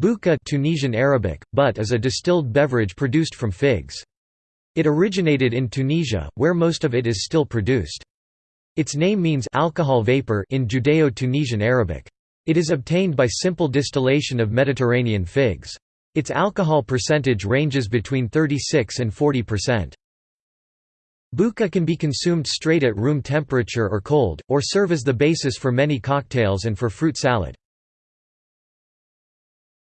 Boukha Tunisian Arabic, but is a distilled beverage produced from figs. It originated in Tunisia, where most of it is still produced. Its name means alcohol vapor in Judeo-Tunisian Arabic. It is obtained by simple distillation of Mediterranean figs. Its alcohol percentage ranges between 36 and 40%. Boukha can be consumed straight at room temperature or cold, or serve as the basis for many cocktails and for fruit salad.